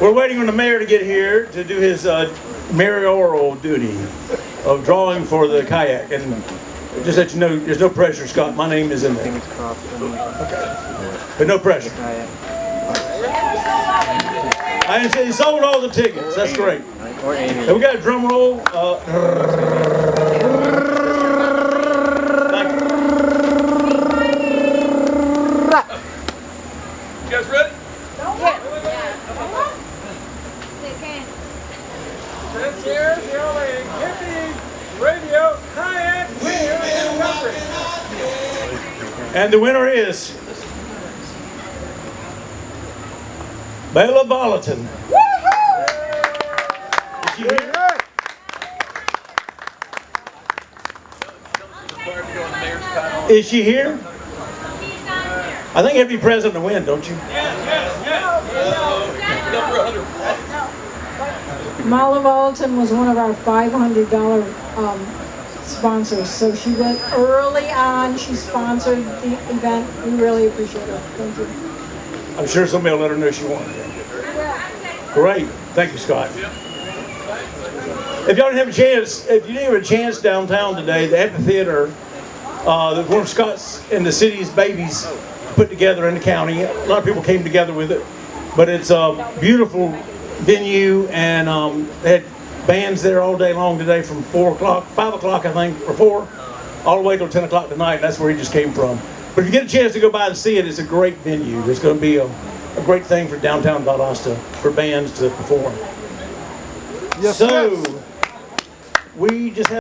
We're waiting on the mayor to get here to do his uh, mayoral duty of drawing for the kayak. And just let you know, there's no pressure, Scott. My name is in there. Crossed. But no pressure. I didn't say he sold all the tickets. That's great. And we got a drum roll. Uh, thank you. You guys ready? Year, the radio kayak in the. And the winner is Bella Volatin. Is she here? Here? I think every president to win, don't you? Marla Valentin was one of our $500 um, sponsors, so she went early on. She sponsored the event. We really appreciate it. Thank you. I'm sure somebody will let her know she won. Great. Thank you, Scott. If y'all didn't have a chance, if you didn't have a chance downtown today, the amphitheater, uh, that one of Scott's and the city's babies put together in the county. A lot of people came together with it, but it's a beautiful venue, and um, had bands there all day long today from four o'clock, five o'clock, I think, or four, all the way till ten o'clock tonight. That's where he just came from. But if you get a chance to go by and see it, it's a great venue. It's going to be a, a great thing for downtown Valdosta for bands to perform. Yes, so, yes. we just have.